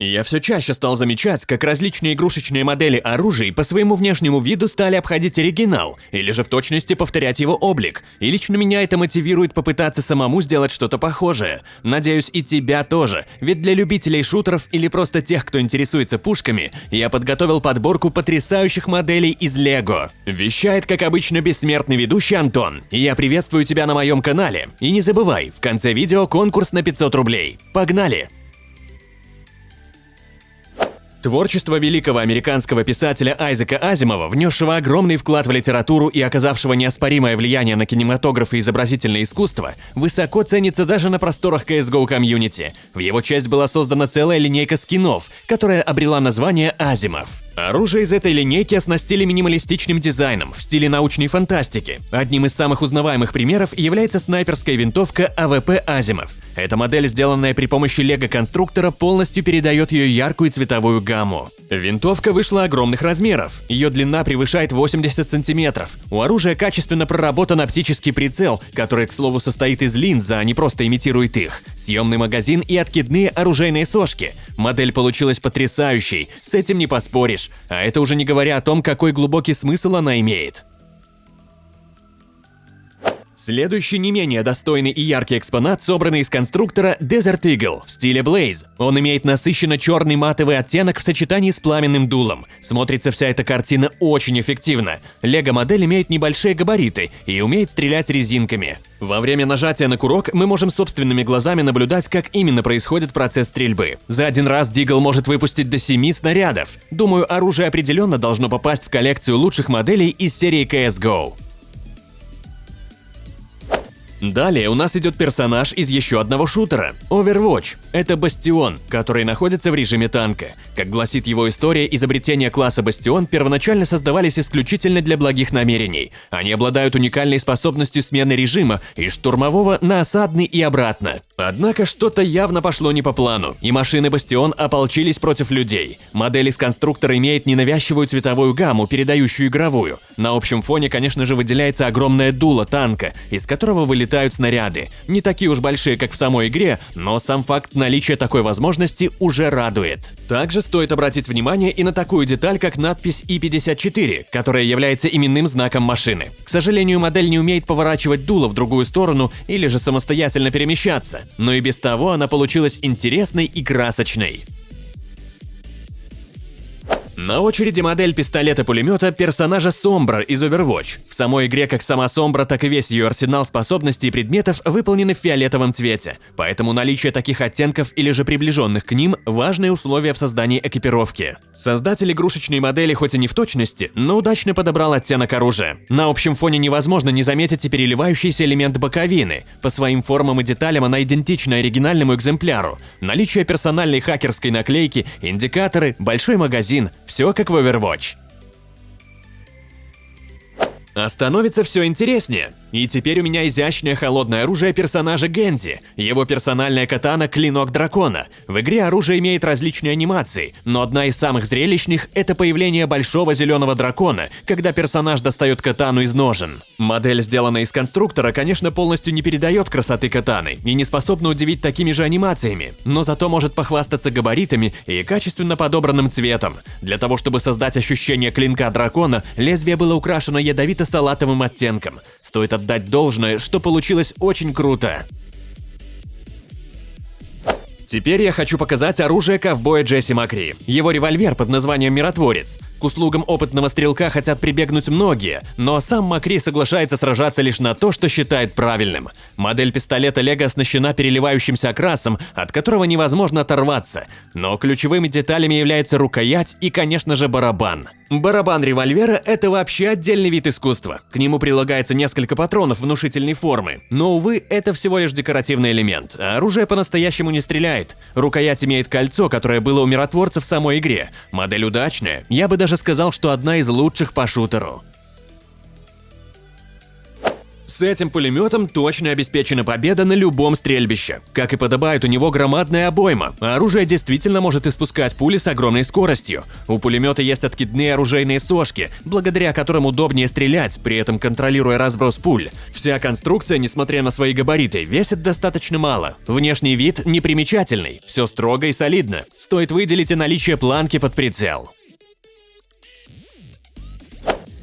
Я все чаще стал замечать, как различные игрушечные модели оружия по своему внешнему виду стали обходить оригинал, или же в точности повторять его облик, и лично меня это мотивирует попытаться самому сделать что-то похожее. Надеюсь, и тебя тоже, ведь для любителей шутеров или просто тех, кто интересуется пушками, я подготовил подборку потрясающих моделей из Лего. Вещает, как обычно, бессмертный ведущий Антон, и я приветствую тебя на моем канале. И не забывай, в конце видео конкурс на 500 рублей. Погнали! Творчество великого американского писателя Айзека Азимова, внесшего огромный вклад в литературу и оказавшего неоспоримое влияние на кинематограф и изобразительное искусство, высоко ценится даже на просторах CSGO комьюнити. В его честь была создана целая линейка скинов, которая обрела название Азимов. Оружие из этой линейки оснастили минималистичным дизайном в стиле научной фантастики. Одним из самых узнаваемых примеров является снайперская винтовка AWP Азимов. Эта модель, сделанная при помощи лего-конструктора, полностью передает ее яркую цветовую гамму. Винтовка вышла огромных размеров. Ее длина превышает 80 сантиметров. У оружия качественно проработан оптический прицел, который, к слову, состоит из линз, а не просто имитирует их, съемный магазин и откидные оружейные сошки. Модель получилась потрясающей, с этим не поспоришь. А это уже не говоря о том, какой глубокий смысл она имеет. Следующий не менее достойный и яркий экспонат, собранный из конструктора Desert Eagle в стиле Blaze. Он имеет насыщенно черный матовый оттенок в сочетании с пламенным дулом. Смотрится вся эта картина очень эффективно. Лего-модель имеет небольшие габариты и умеет стрелять резинками. Во время нажатия на курок мы можем собственными глазами наблюдать, как именно происходит процесс стрельбы. За один раз Дигл может выпустить до 7 снарядов. Думаю, оружие определенно должно попасть в коллекцию лучших моделей из серии CSGO. Далее у нас идет персонаж из еще одного шутера – Overwatch. Это Бастион, который находится в режиме танка. Как гласит его история, изобретения класса Бастион первоначально создавались исключительно для благих намерений. Они обладают уникальной способностью смены режима из штурмового на осадный и обратно. Однако что-то явно пошло не по плану, и машины Бастион ополчились против людей. Модель из конструктора имеет ненавязчивую цветовую гамму, передающую игровую. На общем фоне, конечно же, выделяется огромное дуло танка, из которого вылетают снаряды. Не такие уж большие, как в самой игре, но сам факт наличия такой возможности уже радует. Также стоит обратить внимание и на такую деталь, как надпись И-54, которая является именным знаком машины. К сожалению, модель не умеет поворачивать дуло в другую сторону или же самостоятельно перемещаться но и без того она получилась интересной и красочной. На очереди модель пистолета-пулемета персонажа Сомбра из Overwatch. В самой игре как сама Сомбра, так и весь ее арсенал способностей и предметов выполнены в фиолетовом цвете, поэтому наличие таких оттенков или же приближенных к ним – важное условие в создании экипировки. Создатель игрушечной модели хоть и не в точности, но удачно подобрал оттенок оружия. На общем фоне невозможно не заметить и переливающийся элемент боковины. По своим формам и деталям она идентична оригинальному экземпляру. Наличие персональной хакерской наклейки, индикаторы, большой магазин – все как в Overwatch. А становится все интереснее. И теперь у меня изящное холодное оружие персонажа Гензи, его персональная катана Клинок Дракона. В игре оружие имеет различные анимации, но одна из самых зрелищных – это появление большого зеленого дракона, когда персонаж достает катану из ножен. Модель, сделанная из конструктора, конечно, полностью не передает красоты катаны и не способна удивить такими же анимациями, но зато может похвастаться габаритами и качественно подобранным цветом. Для того, чтобы создать ощущение клинка дракона, лезвие было украшено ядовито-салатовым оттенком. Стоит отдать должное, что получилось очень круто. Теперь я хочу показать оружие ковбоя Джесси Макри. Его револьвер под названием «Миротворец». К услугам опытного стрелка хотят прибегнуть многие, но сам Макри соглашается сражаться лишь на то, что считает правильным. Модель пистолета Лего оснащена переливающимся окрасом, от которого невозможно оторваться, но ключевыми деталями является рукоять и, конечно же, барабан. Барабан револьвера – это вообще отдельный вид искусства. К нему прилагается несколько патронов внушительной формы. Но, увы, это всего лишь декоративный элемент, а оружие по-настоящему не стреляет. Рукоять имеет кольцо, которое было у миротворца в самой игре. Модель удачная, я бы даже сказал, что одна из лучших по шутеру. С этим пулеметом точно обеспечена победа на любом стрельбище. Как и подобает, у него громадная обойма, а оружие действительно может испускать пули с огромной скоростью. У пулемета есть откидные оружейные сошки, благодаря которым удобнее стрелять, при этом контролируя разброс пуль. Вся конструкция, несмотря на свои габариты, весит достаточно мало. Внешний вид непримечательный, все строго и солидно. Стоит выделить и наличие планки под прицел.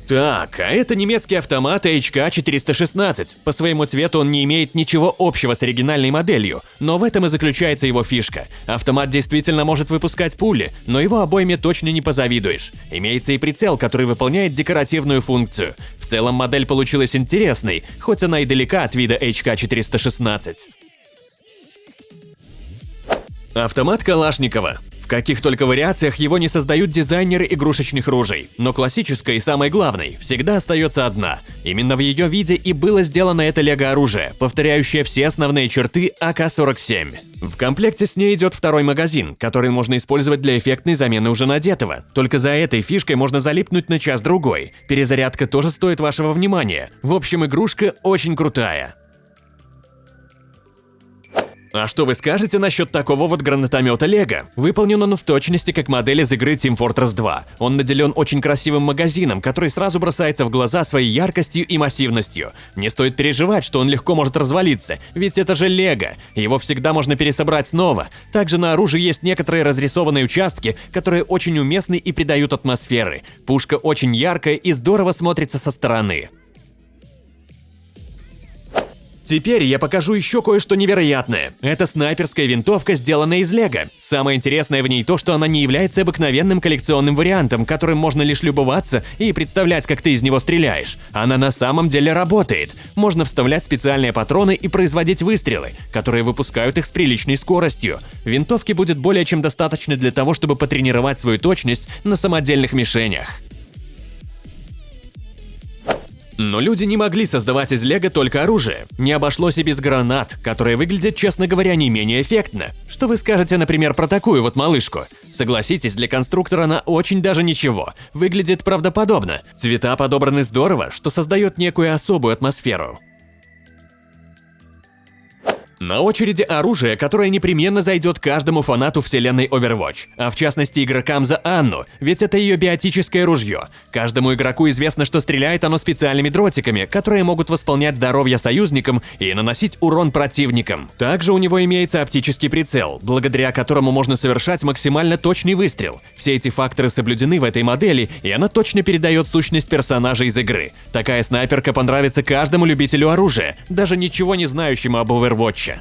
Так, а это немецкий автомат HK416. По своему цвету он не имеет ничего общего с оригинальной моделью, но в этом и заключается его фишка. Автомат действительно может выпускать пули, но его обойме точно не позавидуешь. Имеется и прицел, который выполняет декоративную функцию. В целом модель получилась интересной, хоть она и далека от вида HK416. Автомат Калашникова. В каких только вариациях его не создают дизайнеры игрушечных ружей, но классической и самой главной всегда остается одна. Именно в ее виде и было сделано это лего-оружие, повторяющее все основные черты АК-47. В комплекте с ней идет второй магазин, который можно использовать для эффектной замены уже надетого. Только за этой фишкой можно залипнуть на час-другой. Перезарядка тоже стоит вашего внимания. В общем, игрушка очень крутая. А что вы скажете насчет такого вот гранатомета Лего? Выполнен он в точности как модель из игры Team Fortress 2. Он наделен очень красивым магазином, который сразу бросается в глаза своей яркостью и массивностью. Не стоит переживать, что он легко может развалиться, ведь это же Лего. Его всегда можно пересобрать снова. Также на оружии есть некоторые разрисованные участки, которые очень уместны и придают атмосферы. Пушка очень яркая и здорово смотрится со стороны. Теперь я покажу еще кое-что невероятное. Это снайперская винтовка, сделанная из лего. Самое интересное в ней то, что она не является обыкновенным коллекционным вариантом, которым можно лишь любоваться и представлять, как ты из него стреляешь. Она на самом деле работает. Можно вставлять специальные патроны и производить выстрелы, которые выпускают их с приличной скоростью. Винтовки будет более чем достаточно для того, чтобы потренировать свою точность на самодельных мишенях. Но люди не могли создавать из лего только оружие. Не обошлось и без гранат, которые выглядят, честно говоря, не менее эффектно. Что вы скажете, например, про такую вот малышку? Согласитесь, для конструктора она очень даже ничего. Выглядит правдоподобно. Цвета подобраны здорово, что создает некую особую атмосферу. На очереди оружие, которое непременно зайдет каждому фанату вселенной Overwatch, а в частности игрокам за Анну, ведь это ее биотическое ружье. Каждому игроку известно, что стреляет оно специальными дротиками, которые могут восполнять здоровье союзникам и наносить урон противникам. Также у него имеется оптический прицел, благодаря которому можно совершать максимально точный выстрел. Все эти факторы соблюдены в этой модели, и она точно передает сущность персонажа из игры. Такая снайперка понравится каждому любителю оружия, даже ничего не знающему об Overwatch.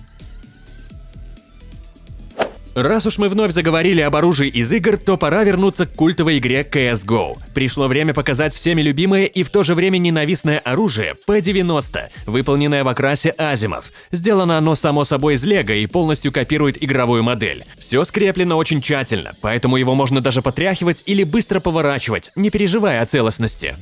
Раз уж мы вновь заговорили об оружии из игр, то пора вернуться к культовой игре CSGO. Пришло время показать всеми любимое и в то же время ненавистное оружие P90, выполненное в окрасе Азимов. Сделано оно само собой из лего и полностью копирует игровую модель. Все скреплено очень тщательно, поэтому его можно даже потряхивать или быстро поворачивать, не переживая о целостности.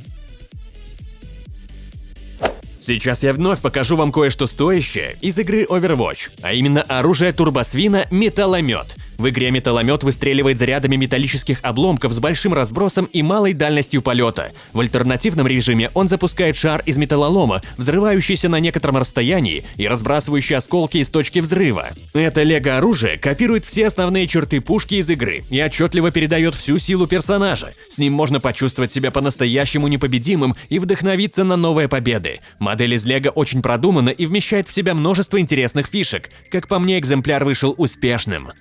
Сейчас я вновь покажу вам кое-что стоящее из игры Overwatch, а именно оружие турбосвина «Металломет». В игре металломет выстреливает зарядами металлических обломков с большим разбросом и малой дальностью полета. В альтернативном режиме он запускает шар из металлолома, взрывающийся на некотором расстоянии и разбрасывающий осколки из точки взрыва. Это лего-оружие копирует все основные черты пушки из игры и отчетливо передает всю силу персонажа. С ним можно почувствовать себя по-настоящему непобедимым и вдохновиться на новые победы. Модель из лего очень продумана и вмещает в себя множество интересных фишек. Как по мне, экземпляр вышел успешным.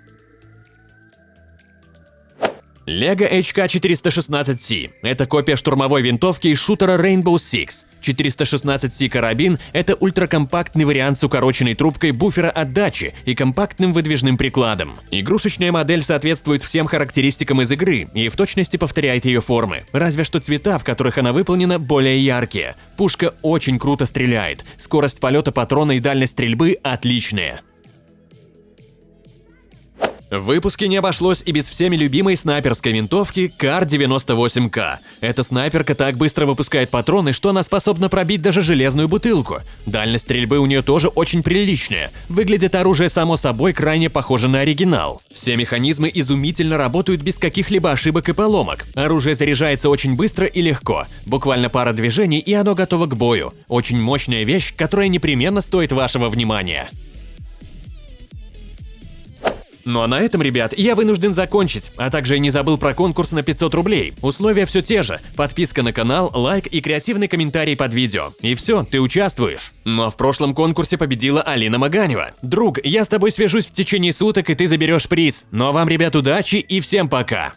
Lego HK416C – это копия штурмовой винтовки из шутера Rainbow Six. 416C карабин – это ультракомпактный вариант с укороченной трубкой буфера отдачи и компактным выдвижным прикладом. Игрушечная модель соответствует всем характеристикам из игры и в точности повторяет ее формы, разве что цвета, в которых она выполнена, более яркие. Пушка очень круто стреляет, скорость полета патрона и дальность стрельбы отличные. В выпуске не обошлось и без всеми любимой снайперской винтовки КАР-98К. Эта снайперка так быстро выпускает патроны, что она способна пробить даже железную бутылку. Дальность стрельбы у нее тоже очень приличная. Выглядит оружие само собой крайне похоже на оригинал. Все механизмы изумительно работают без каких-либо ошибок и поломок. Оружие заряжается очень быстро и легко. Буквально пара движений и оно готово к бою. Очень мощная вещь, которая непременно стоит вашего внимания. Ну а на этом, ребят, я вынужден закончить, а также не забыл про конкурс на 500 рублей. Условия все те же. Подписка на канал, лайк и креативный комментарий под видео. И все, ты участвуешь. Но в прошлом конкурсе победила Алина Маганева. Друг, я с тобой свяжусь в течение суток, и ты заберешь приз. Ну а вам, ребят, удачи и всем пока.